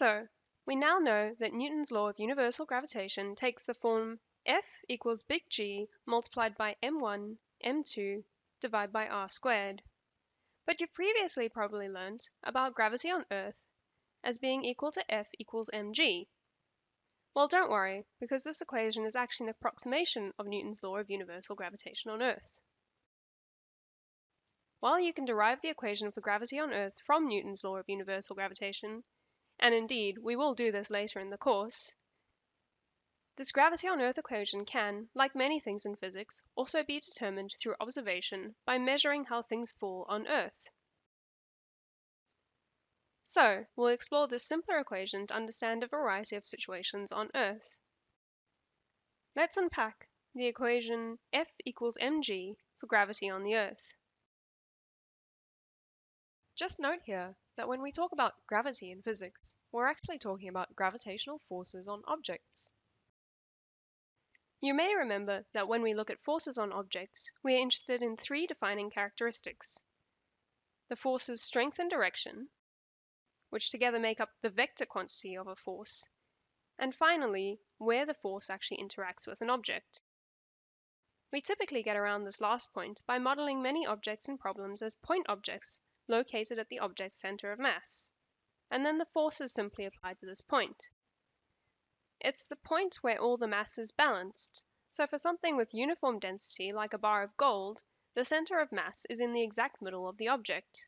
So, we now know that Newton's law of universal gravitation takes the form F equals big G multiplied by m1, m2, divided by r squared. But you've previously probably learnt about gravity on Earth as being equal to F equals mg. Well, don't worry, because this equation is actually an approximation of Newton's law of universal gravitation on Earth. While you can derive the equation for gravity on Earth from Newton's law of universal gravitation, and indeed we will do this later in the course, this gravity on Earth equation can, like many things in physics, also be determined through observation by measuring how things fall on Earth. So, we'll explore this simpler equation to understand a variety of situations on Earth. Let's unpack the equation F equals mg for gravity on the Earth. Just note here that when we talk about gravity in physics, we're actually talking about gravitational forces on objects. You may remember that when we look at forces on objects, we are interested in three defining characteristics. The force's strength and direction, which together make up the vector quantity of a force, and finally, where the force actually interacts with an object. We typically get around this last point by modeling many objects and problems as point objects located at the object's center of mass, and then the force is simply applied to this point. It's the point where all the mass is balanced, so for something with uniform density like a bar of gold, the center of mass is in the exact middle of the object.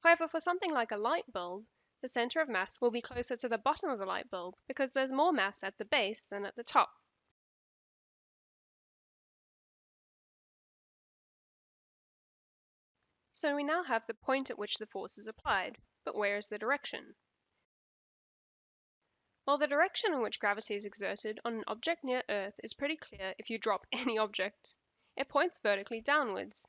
However, for something like a light bulb, the center of mass will be closer to the bottom of the light bulb because there's more mass at the base than at the top. So we now have the point at which the force is applied, but where is the direction? Well, the direction in which gravity is exerted on an object near Earth is pretty clear if you drop any object. It points vertically downwards.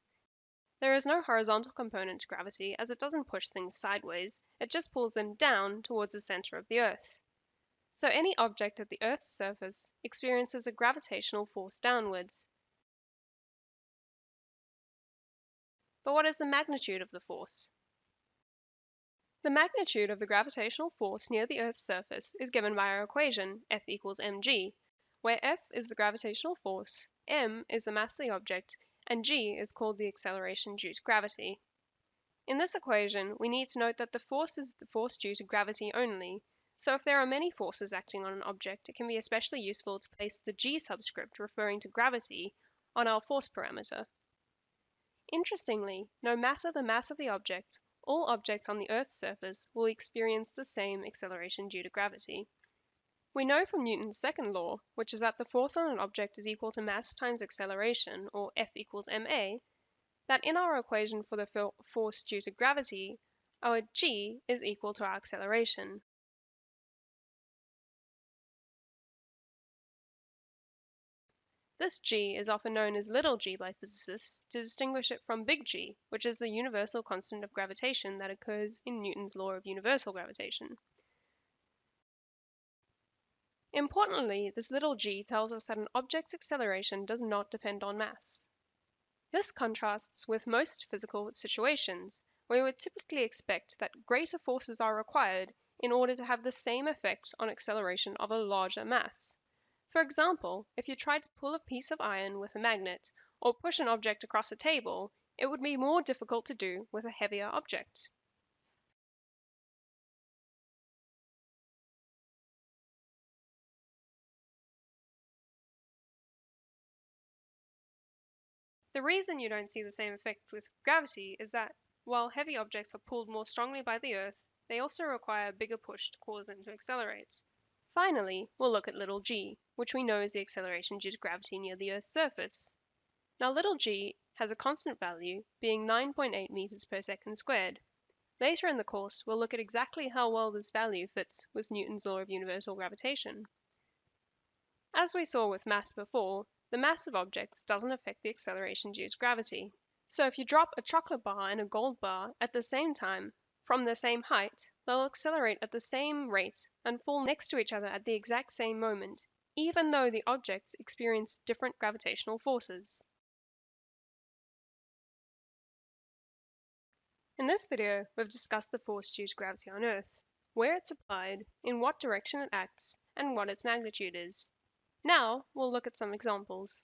There is no horizontal component to gravity as it doesn't push things sideways, it just pulls them down towards the center of the Earth. So any object at the Earth's surface experiences a gravitational force downwards, But what is the magnitude of the force? The magnitude of the gravitational force near the Earth's surface is given by our equation, F equals mg, where F is the gravitational force, m is the mass of the object, and g is called the acceleration due to gravity. In this equation, we need to note that the force is the force due to gravity only, so if there are many forces acting on an object, it can be especially useful to place the g subscript referring to gravity on our force parameter. Interestingly, no matter the mass of the object, all objects on the Earth's surface will experience the same acceleration due to gravity. We know from Newton's second law, which is that the force on an object is equal to mass times acceleration, or F equals ma, that in our equation for the force due to gravity, our g is equal to our acceleration. This g is often known as little g by physicists to distinguish it from big G, which is the universal constant of gravitation that occurs in Newton's law of universal gravitation. Importantly, this little g tells us that an object's acceleration does not depend on mass. This contrasts with most physical situations, where we would typically expect that greater forces are required in order to have the same effect on acceleration of a larger mass. For example, if you tried to pull a piece of iron with a magnet, or push an object across a table, it would be more difficult to do with a heavier object. The reason you don't see the same effect with gravity is that, while heavy objects are pulled more strongly by the Earth, they also require a bigger push to cause them to accelerate. Finally, we'll look at little g, which we know is the acceleration due to gravity near the Earth's surface. Now little g has a constant value, being 9.8 meters per second squared. Later in the course, we'll look at exactly how well this value fits with Newton's law of universal gravitation. As we saw with mass before, the mass of objects doesn't affect the acceleration due to gravity. So if you drop a chocolate bar and a gold bar at the same time, from the same height, they'll accelerate at the same rate and fall next to each other at the exact same moment, even though the objects experience different gravitational forces. In this video, we've discussed the force due to gravity on Earth. where it's applied, in what direction it acts, and what its magnitude is. Now, we'll look at some examples.